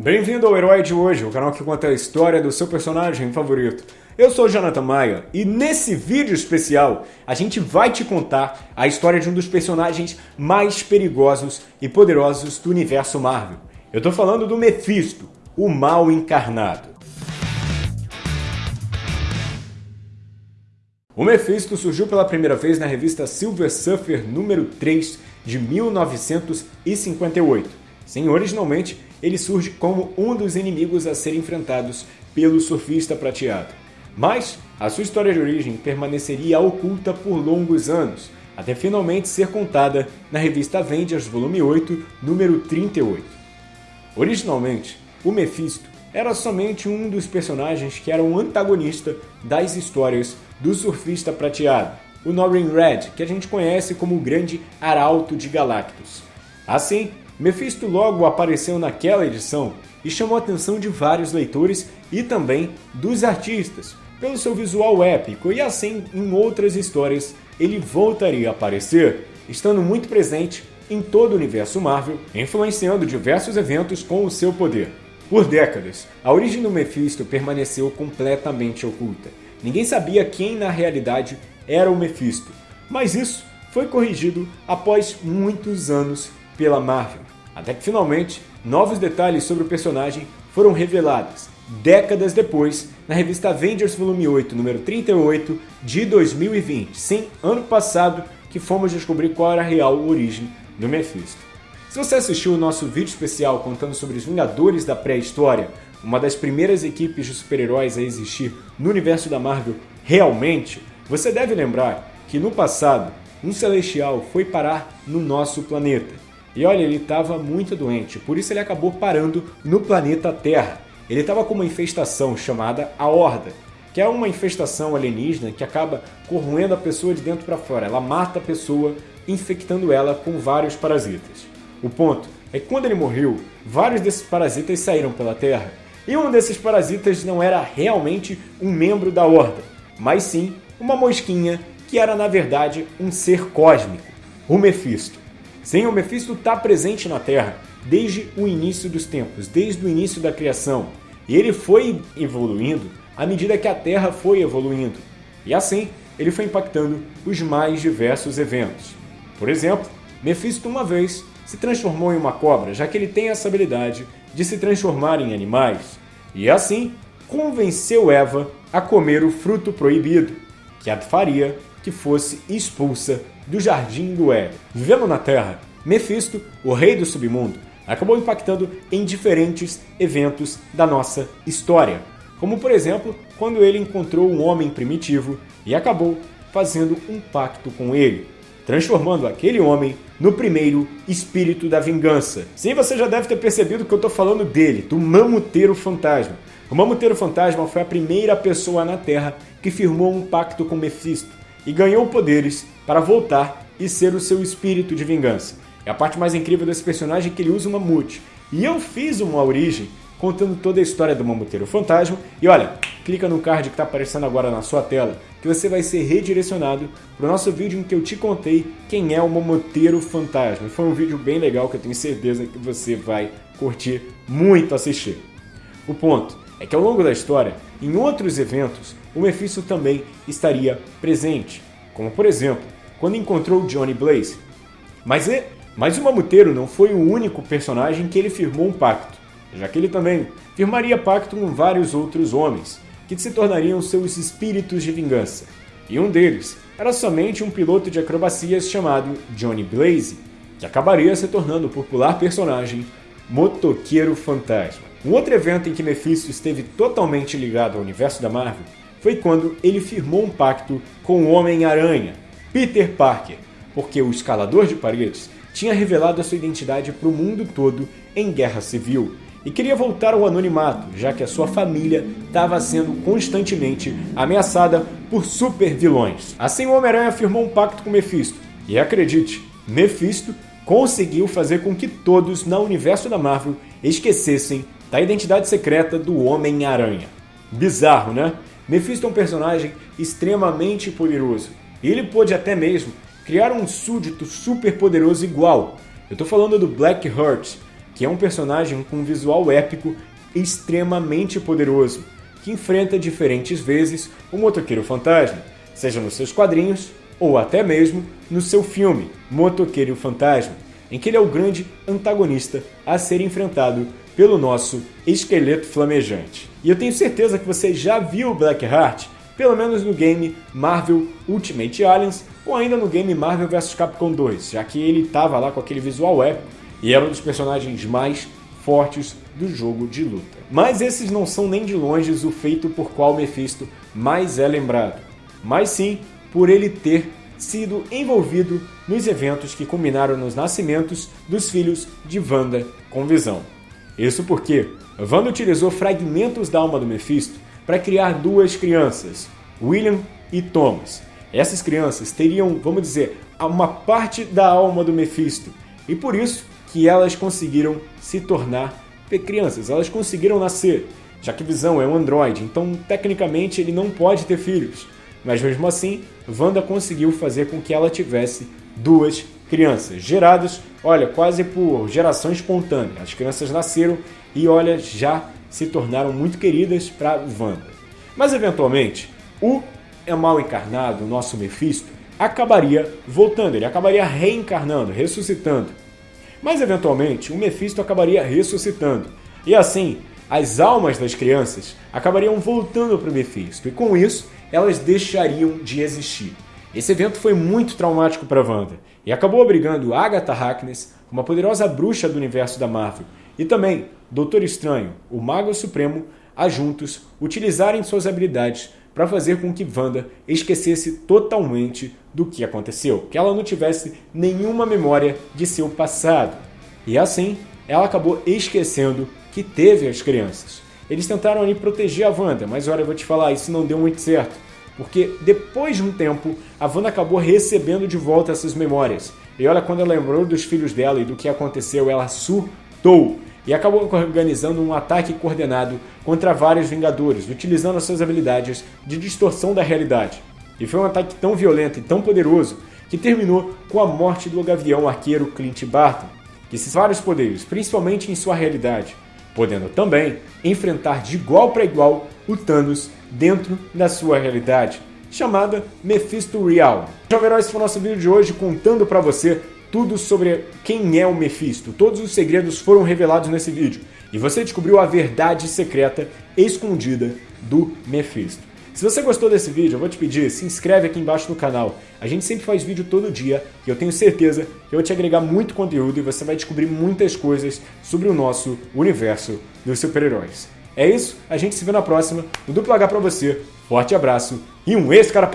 Bem-vindo ao Herói de Hoje, o canal que conta a história do seu personagem favorito. Eu sou Jonathan Maia e nesse vídeo especial a gente vai te contar a história de um dos personagens mais perigosos e poderosos do universo Marvel. Eu tô falando do Mephisto, o mal encarnado. O Mephisto surgiu pela primeira vez na revista Silver Surfer número 3 de 1958. Sim, originalmente ele surge como um dos inimigos a serem enfrentados pelo surfista prateado. Mas a sua história de origem permaneceria oculta por longos anos, até finalmente ser contada na revista Avengers volume 8, número 38. Originalmente, o Mephisto era somente um dos personagens que era um antagonista das histórias do surfista prateado, o Norrin Red, que a gente conhece como o grande arauto de Galactus. Assim, Mephisto logo apareceu naquela edição e chamou a atenção de vários leitores e também dos artistas, pelo seu visual épico, e assim em outras histórias ele voltaria a aparecer, estando muito presente em todo o universo Marvel, influenciando diversos eventos com o seu poder. Por décadas, a origem do Mephisto permaneceu completamente oculta. Ninguém sabia quem na realidade era o Mephisto, mas isso foi corrigido após muitos anos pela Marvel. Até que finalmente, novos detalhes sobre o personagem foram revelados, décadas depois, na revista Avengers Volume 8, número 38, de 2020. Sim, ano passado que fomos descobrir qual era a real origem do Mephisto. Se você assistiu o nosso vídeo especial contando sobre os Vingadores da pré-história, uma das primeiras equipes de super-heróis a existir no universo da Marvel realmente, você deve lembrar que no passado, um Celestial foi parar no nosso planeta. E olha, ele estava muito doente, por isso ele acabou parando no planeta Terra. Ele estava com uma infestação chamada a Horda, que é uma infestação alienígena que acaba corroendo a pessoa de dentro para fora. Ela mata a pessoa, infectando ela com vários parasitas. O ponto é que quando ele morreu, vários desses parasitas saíram pela Terra. E um desses parasitas não era realmente um membro da Horda, mas sim uma mosquinha que era na verdade um ser cósmico, o Mephisto. Sim, o Mephisto está presente na Terra desde o início dos tempos, desde o início da criação. E ele foi evoluindo à medida que a Terra foi evoluindo. E assim, ele foi impactando os mais diversos eventos. Por exemplo, Mephisto uma vez se transformou em uma cobra, já que ele tem essa habilidade de se transformar em animais. E assim, convenceu Eva a comer o fruto proibido, que a faria que fosse expulsa do Jardim do Éden. Vivendo na Terra, Mephisto, o rei do submundo, acabou impactando em diferentes eventos da nossa história, como por exemplo, quando ele encontrou um homem primitivo e acabou fazendo um pacto com ele, transformando aquele homem no primeiro espírito da vingança. Sim, você já deve ter percebido que eu estou falando dele, do Mamuteiro Fantasma. O Mamuteiro Fantasma foi a primeira pessoa na Terra que firmou um pacto com Mephisto e ganhou poderes para voltar e ser o seu espírito de vingança. É a parte mais incrível desse personagem que ele usa uma mamute. E eu fiz uma origem contando toda a história do Mamuteiro Fantasma. E olha, clica no card que está aparecendo agora na sua tela, que você vai ser redirecionado para o nosso vídeo em que eu te contei quem é o Mamuteiro Fantasma. Foi um vídeo bem legal que eu tenho certeza que você vai curtir muito assistir. O ponto é que ao longo da história, em outros eventos, o Mephisto também estaria presente, como por exemplo, quando encontrou Johnny Blaze. Mas, é, mas o Mamuteiro não foi o único personagem que ele firmou um pacto, já que ele também firmaria pacto com vários outros homens, que se tornariam seus espíritos de vingança. E um deles era somente um piloto de acrobacias chamado Johnny Blaze, que acabaria se tornando o popular personagem Motoqueiro Fantasma. Um outro evento em que Mephisto esteve totalmente ligado ao universo da Marvel foi quando ele firmou um pacto com o Homem-Aranha, Peter Parker, porque o escalador de paredes tinha revelado a sua identidade para o mundo todo em Guerra Civil e queria voltar ao anonimato, já que a sua família estava sendo constantemente ameaçada por super vilões. Assim, o Homem-Aranha firmou um pacto com Mephisto, e acredite, Mephisto conseguiu fazer com que todos no universo da Marvel esquecessem da identidade secreta do Homem-Aranha. Bizarro, né? Mephisto é um personagem extremamente poderoso, ele pôde até mesmo criar um súdito super poderoso igual. Eu estou falando do Black Heart, que é um personagem com um visual épico extremamente poderoso, que enfrenta diferentes vezes o Motoqueiro Fantasma, seja nos seus quadrinhos ou até mesmo no seu filme Motoqueiro Fantasma, em que ele é o grande antagonista a ser enfrentado pelo nosso esqueleto flamejante. E eu tenho certeza que você já viu Blackheart, pelo menos no game Marvel Ultimate Aliens ou ainda no game Marvel vs Capcom 2, já que ele estava lá com aquele visual épico e era um dos personagens mais fortes do jogo de luta. Mas esses não são nem de longe o feito por qual Mephisto mais é lembrado, mas sim por ele ter sido envolvido nos eventos que culminaram nos nascimentos dos filhos de Wanda com Visão. Isso porque Wanda utilizou fragmentos da alma do Mephisto para criar duas crianças, William e Thomas. Essas crianças teriam, vamos dizer, uma parte da alma do Mephisto, e por isso que elas conseguiram se tornar crianças, elas conseguiram nascer, já que Visão é um androide, então tecnicamente ele não pode ter filhos. Mas mesmo assim, Wanda conseguiu fazer com que ela tivesse duas crianças, geradas, olha, quase por geração espontânea. As crianças nasceram e, olha, já se tornaram muito queridas para Wanda. Mas eventualmente, o é mal encarnado, o nosso Mephisto, acabaria voltando, ele acabaria reencarnando, ressuscitando. Mas eventualmente, o Mephisto acabaria ressuscitando. E assim, as almas das crianças acabariam voltando para o Mephisto, e com isso, elas deixariam de existir. Esse evento foi muito traumático para Wanda e acabou obrigando Agatha Harkness, uma poderosa bruxa do universo da Marvel, e também Doutor Estranho, o Mago Supremo, a juntos utilizarem suas habilidades para fazer com que Wanda esquecesse totalmente do que aconteceu, que ela não tivesse nenhuma memória de seu passado. E assim, ela acabou esquecendo que teve as crianças. Eles tentaram ali proteger a Wanda, mas olha, eu vou te falar, isso não deu muito certo. Porque depois de um tempo, a Wanda acabou recebendo de volta essas memórias. E olha, quando ela lembrou dos filhos dela e do que aconteceu, ela surtou e acabou organizando um ataque coordenado contra vários Vingadores, utilizando as suas habilidades de distorção da realidade. E foi um ataque tão violento e tão poderoso que terminou com a morte do gavião arqueiro Clint Barton, que esses vários poderes, principalmente em sua realidade, podendo também enfrentar de igual para igual o Thanos dentro da sua realidade, chamada Mephisto Real. Jovem esse foi o nosso vídeo de hoje contando para você tudo sobre quem é o Mephisto. Todos os segredos foram revelados nesse vídeo e você descobriu a verdade secreta escondida do Mephisto. Se você gostou desse vídeo, eu vou te pedir, se inscreve aqui embaixo no canal. A gente sempre faz vídeo todo dia e eu tenho certeza que eu vou te agregar muito conteúdo e você vai descobrir muitas coisas sobre o nosso universo dos super-heróis. É isso, a gente se vê na próxima. O Duplo H pra você, forte abraço e um ex-cara!